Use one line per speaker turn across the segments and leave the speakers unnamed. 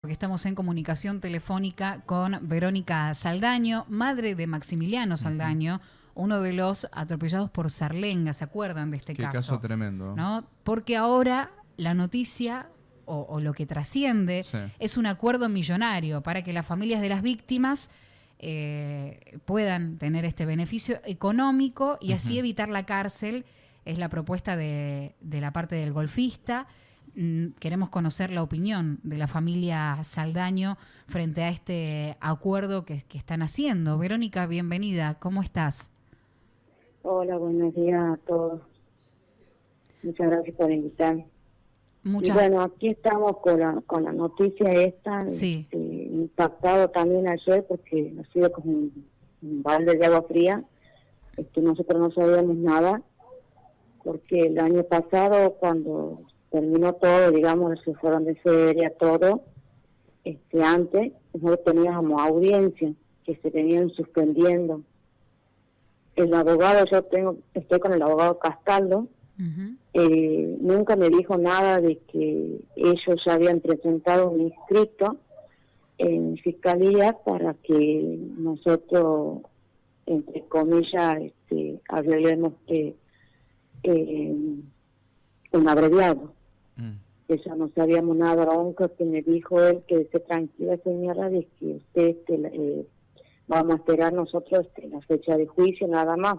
porque estamos en comunicación telefónica con Verónica Saldaño, madre de Maximiliano Saldaño, uno de los atropellados por Sarlenga, ¿se acuerdan de este
Qué
caso?
caso tremendo.
¿no? Porque ahora la noticia o, o lo que trasciende
Sí.
es un acuerdo millonario para que las familias de las víctimas eh, puedan tener este beneficio económico y así evitar la cárcel. Es la propuesta de, de la parte del golfista. Mm, Queremos conocer la opinión de la familia Saldaño frente a este acuerdo que, que están haciendo. Verónica, bienvenida. ¿Cómo estás?
Hola, buenos días a todos. Muchas gracias por invitarme.
Muchas
Y bueno, aquí estamos con la, con la noticia esta,
Sí.
este, impactado también ayer porque ha sido como un, un balde de agua fría. Este, nosotros no sabíamos nada porque el año pasado cuando terminó todo, digamos, se fueron de feria, todo, este, antes nosotros teníamos audiencia que se venían suspendiendo. El abogado, yo tengo, estoy con el abogado Castaldo, eh, nunca me dijo nada de que ellos ya habían presentado un inscrito en fiscalía para que nosotros, entre comillas, este, arreglemos eh, eh, un abreviado.
Mm.
Eso no sabíamos nada, lo único que me dijo él que esté tranquila señora de que usted la- eh, vamos a esperar nosotros este, la fecha de juicio nada más,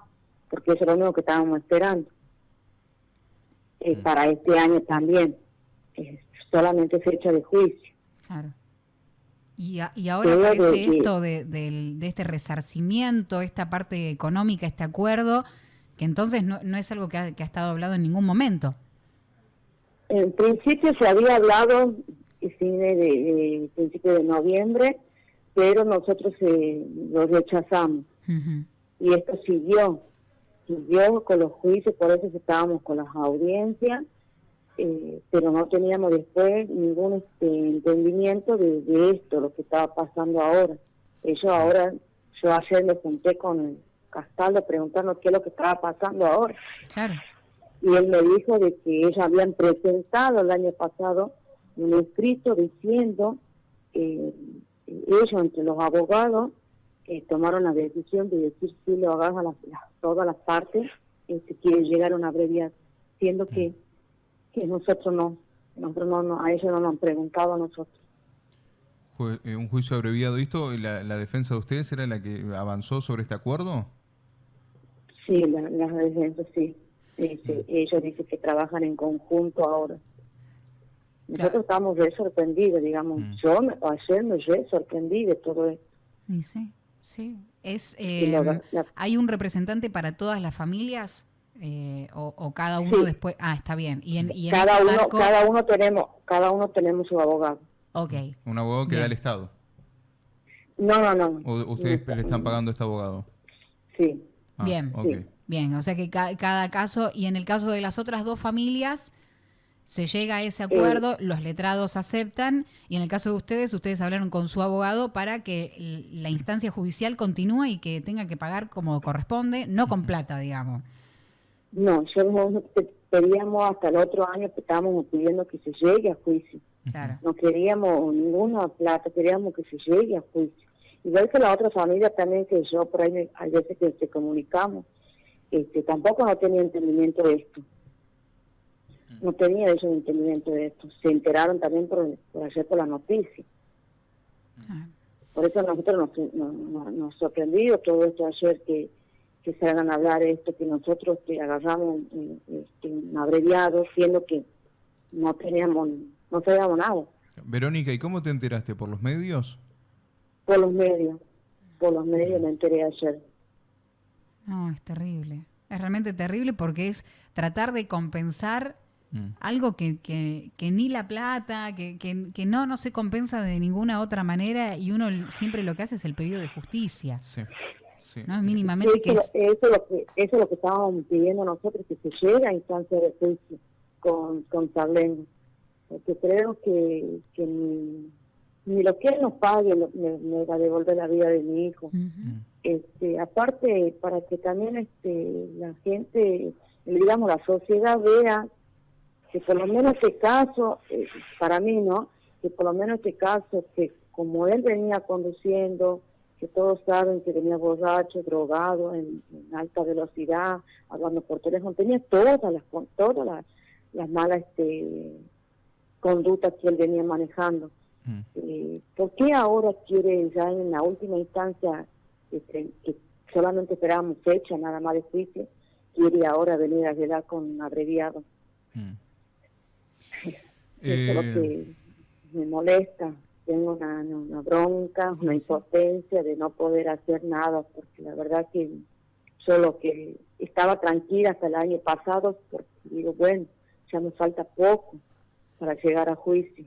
porque eso es lo único que estábamos esperando. Eh,
Mm.
Para este año también, eh, solamente fecha de juicio.
Claro. Y, a- y ahora aparece
de- de-
esto de, del- de este resarcimiento, esta parte económica, este acuerdo, que entonces no, no es algo que ha, que ha estado hablado en ningún momento.
En principio se había hablado cine de, de principio de noviembre, pero nosotros eh, lo rechazamos. Y esto siguió, siguió con los juicios, por eso estábamos con las audiencias, eh, pero no teníamos después ningún este, entendimiento de, de esto, lo que estaba pasando ahora. Ellos ahora, yo ayer me junté con Castaldo preguntando qué es lo que estaba pasando ahora,
Claro.
Y él me dijo de que ellos habían presentado el año pasado un escrito diciendo, eh, ellos entre los abogados, eh, tomaron la decisión de decir sí lo hagas a las, las- todas las partes si quieren llegar a una abreviación, siendo que, que nosotros no, nosotros no, no, a ellos no nos han preguntado a nosotros.
Eh, un juicio abreviado. ¿Y esto, la, la defensa de ustedes era la que avanzó sobre este acuerdo?
Sí, la- las defensas sí. Este, Ellos dicen que trabajan en conjunto ahora. Nosotros
Claro.
estamos re sorprendidos, digamos.
Mm.
Yo me- ayer me re sorprendí de todo esto.
Y sí, sí. Es,
la
eh,
la-
¿Hay un representante para todas las familias? Eh, o, o cada uno
Sí.
después? Ah, está bien. Y en, y en
cada
este
uno,
marco-
cada uno tenemos, cada uno tenemos su abogado.
Ok.
Un abogado que
Bien.
da el Estado.
No, no, no.
¿O ustedes
No,
le están pagando a este abogado?
Sí.
Ah,
Bien.
ok.
Sí.
Bien, o sea que ca- cada caso, y en el caso de las otras dos familias, se llega a ese acuerdo, los letrados aceptan, y en el caso de ustedes, ustedes hablaron con su abogado para que la instancia judicial continúe y que tenga que pagar como corresponde, no con plata, digamos.
No, yo pedíamos hasta el otro año que estábamos pidiendo que se llegue a juicio.
Claro.
No queríamos ninguna plata, queríamos que se llegue a juicio. Igual que la otra familia también que yo por ahí hay veces que se comunicamos, este, tampoco no tenía entendimiento de esto. No tenía ellos entendimiento de esto. Se enteraron también por, por ayer por la noticia.
Ah,
Por eso nosotros nos, nos, nos- sorprendió todo esto ayer que, que se hagan hablar esto, que nosotros que agarramos eh, este, un abreviado, siendo que no teníamos, no sabíamos nada
Verónica, ¿y cómo te enteraste? ¿Por los medios?
por los medios. Por los medios me enteré ayer.
No, es terrible. Es realmente terrible porque es tratar de compensar
Mm.
algo que, que, que ni la plata, que, que, que no, no se compensa de ninguna otra manera y uno siempre lo que hace es el pedido de justicia,
Sí. sí.
¿no? Mínimamente que
Eso,
es...
eso, es lo que, eso es lo que estábamos pidiendo nosotros, que se llegue a instancia de juicio con, con Sablengo. Porque creo que, que ni, lo que él nos pague lo- me, me va a devolver la vida de mi hijo. Este aparte para que también este la gente digamos la sociedad vea que por lo menos este caso eh, para mí no que por lo menos este caso, que como él venía conduciendo, que todos saben que venía borracho, drogado, en, alta velocidad, hablando por teléfono, tenía todas las todas las, las malas este, conductas que él venía manejando. Mm. Eh, ¿Por qué ahora quiere ya en la última instancia, este, que solamente esperábamos fecha nada más de juicio, quiere ahora venir a llegar con abreviado? Mm. Eso es lo que me molesta. Tengo una, una bronca, una impotencia de no poder hacer nada, porque la verdad que solo que estaba tranquila hasta el año pasado, porque digo, bueno, ya me falta poco para llegar a juicio.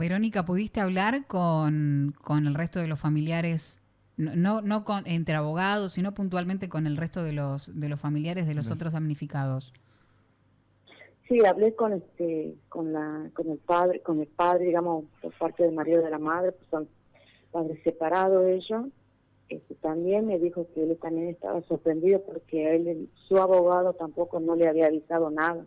Verónica, ¿pudiste hablar con, con el resto de los familiares? No, no con, entre abogados, sino puntualmente con el resto de los, de los familiares de los otros damnificados.
Sí, hablé con este, con la, con el padre, con el padre, digamos, por parte del marido de la madre, pues son padres separados ellos. Este, también me dijo que él también estaba sorprendido porque él, su abogado tampoco no le había avisado nada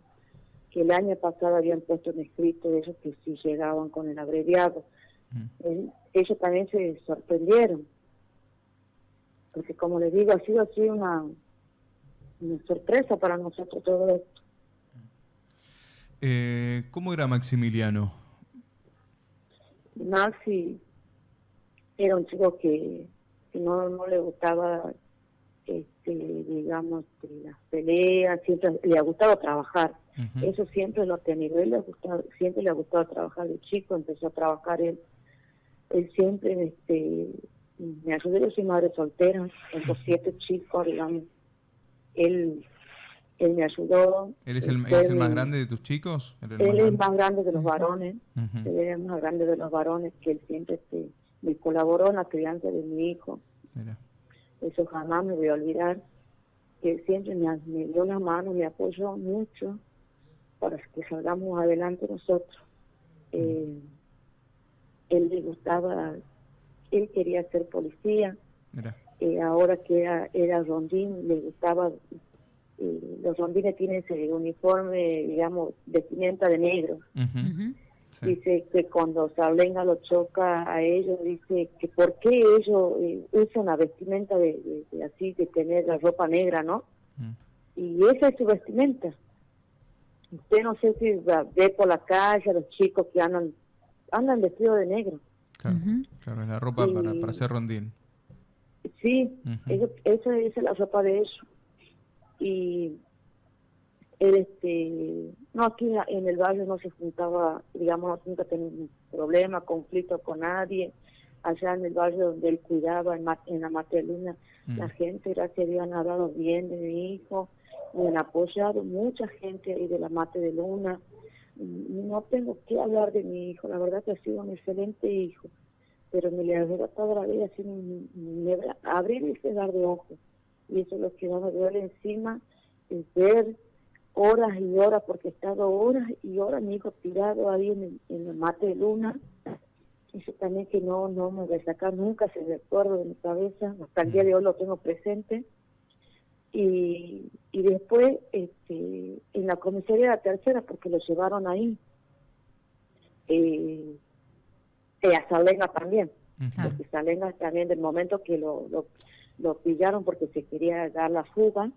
que el año pasado habían puesto un escrito de ellos que sí llegaban con el abreviado. Mm. ellos también se sorprendieron, porque como les digo, ha sido así una, una sorpresa para nosotros todo esto.
Eh, ¿Cómo era Maximiliano?
Maxi era un chico que, no, no le gustaba, este, digamos, las peleas, siempre le ha gustado trabajar eso siempre lo ha tenido. Él le siempre le ha gustado trabajar de chico, empezó a trabajar él. Él siempre este, me ayudó, yo soy madre soltera, tengo siete chicos, digamos. Él, él me ayudó.
¿Él es el, es el más grande de tus chicos?
Él, es el más grande de los varones. Él es el más grande de los varones que él siempre este, me colaboró en la crianza de mi hijo. Eso jamás me voy a olvidar. Que él siempre me, me dio la mano, me apoyó mucho para que salgamos adelante nosotros. Eh, él le gustaba, él quería ser policía, eh, ahora que era, era rondín, le gustaba, eh, los rondines tienen ese uniforme, digamos, vestimenta de negro. Dice que cuando Sablenga lo choca a ellos, dice que por qué ellos usan la vestimenta de, así, de tener la ropa negra, ¿no? Y esa es su vestimenta usted no sé si ve por la calle a los chicos que andan andan vestidos de negro.
Claro, claro es la ropa para, para hacer rondín.
Sí, esa es la ropa de ellos. Y él, este, no, aquí en el barrio no se juntaba, digamos, nunca tenía un problema, conflicto con nadie. Allá en el barrio donde él cuidaba, en, en la Mateluna, la gente, gracias a Dios, han hablado bien de mi hijo me han apoyado mucha gente ahí de la Mate de Luna. No tengo que hablar de mi hijo, la verdad que ha sido un excelente hijo, pero me le ha toda la vida sin abrir y cerrar de ojos. Y eso es lo que no me duele encima, es ver horas y horas, porque he estado horas y horas mi hijo tirado ahí en, el, la Mate de Luna. Eso también que no, no me voy a sacar nunca, se recuerdo de mi cabeza, hasta el día de hoy lo tengo presente. Y, y después este, en la comisaría de la tercera, porque lo llevaron ahí, eh, eh a Salenga también, porque Salenga también del momento que lo, lo, pillaron porque se quería dar la fuga,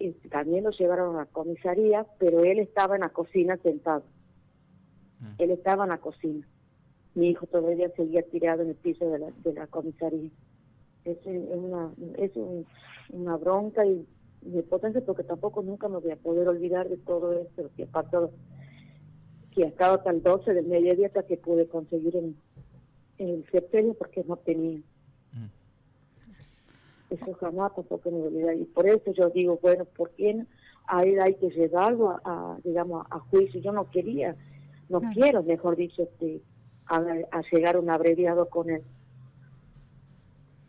este, también lo llevaron a la comisaría, pero él estaba en la cocina sentado. Mm. Él estaba en la cocina. Mi hijo todavía seguía tirado en el piso de la, de la comisaría. Es, una, es un, una bronca y mi potencia porque tampoco nunca me voy a poder olvidar de todo esto que pasado, que hasta el 12 del mediodía hasta que pude conseguir en, el sepelio porque no tenía. Eso jamás tampoco me olvidar y por eso yo digo, bueno, ¿por qué a él hay que llevarlo a, digamos, a juicio? Yo no quería, no quiero, mejor dicho, este, a, llegar a un abreviado con él.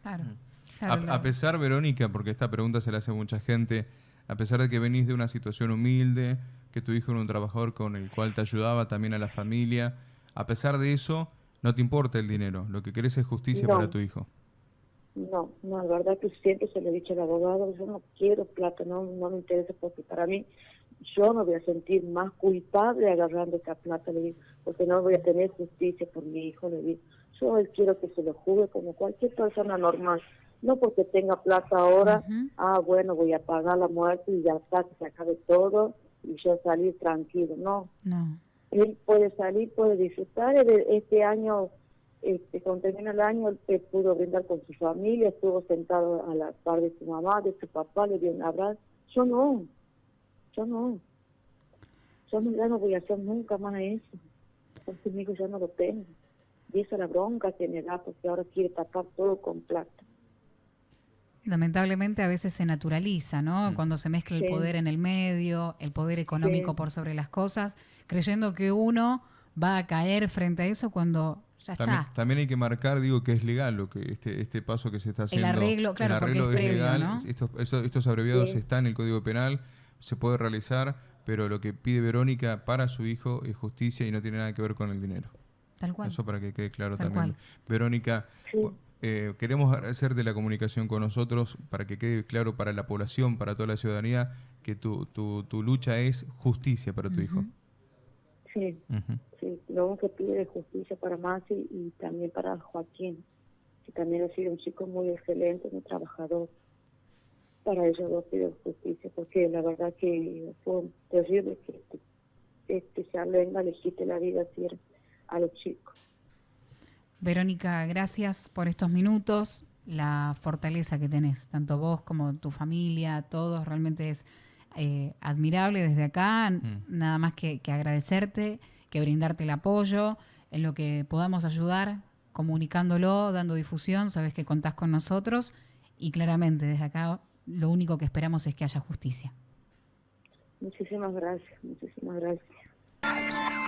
Claro. Mm a, pesar, Verónica, porque esta pregunta se la hace mucha gente, a pesar de que venís de una situación humilde, que tu hijo era un trabajador con el cual te ayudaba también a la familia, a pesar de eso, no te importa el dinero, lo que querés es justicia para tu hijo.
No, no, la verdad que siempre se le he dicho al abogado, yo no quiero plata, no, no me interesa porque para mí yo no voy a sentir más culpable agarrando esa plata, le digo, porque no voy a tener justicia por mi hijo, le digo. Yo quiero que se lo juzgue como cualquier persona normal, no porque tenga plata ahora, ah, bueno, voy a pagar la muerte y ya está, que se acabe todo y yo salir tranquilo, no.
No.
Él puede salir, puede disfrutar, este año este, cuando termina el año, él pudo brindar con su familia, estuvo sentado a la par de su mamá, de su papá, le dio un abrazo. Yo no, yo no. Yo no, ya no voy a hacer nunca más eso, porque mi hijo ya no lo tengo. Y esa es la bronca que me da, porque ahora quiere tapar todo con plata.
Lamentablemente a veces se naturaliza, ¿no? Mm. Cuando se mezcla el poder en el medio, el poder económico por sobre las cosas, creyendo que uno va a caer frente a eso cuando
también, hay que marcar, digo, que es legal lo que este, este paso que se está haciendo.
El arreglo, claro, porque es, legal.
Estos, abreviados están en el Código Penal, se puede realizar, pero lo que pide Verónica para su hijo es justicia y no tiene nada que ver con el dinero.
Tal cual.
Eso para que quede claro también. Verónica, eh, queremos agradecerte la comunicación con nosotros para que quede claro para la población, para toda la ciudadanía, que tu, tu, tu lucha es justicia para tu hijo.
Sí, sí, lo único que pide es justicia para Masi y también para Joaquín, que también ha sido un chico muy excelente, muy trabajador. Para ellos dos pido justicia, porque la verdad que fue terrible que este, se venga le quite la vida así a los chicos.
Verónica, gracias por estos minutos, la fortaleza que tenés, tanto vos como tu familia, todos, realmente es eh, admirable desde acá, mm. nada más que, agradecerte, que brindarte el apoyo en lo que podamos ayudar, comunicándolo, dando difusión, sabes que contás con nosotros y claramente desde acá lo único que esperamos es que haya justicia.
Muchísimas gracias, muchísimas gracias.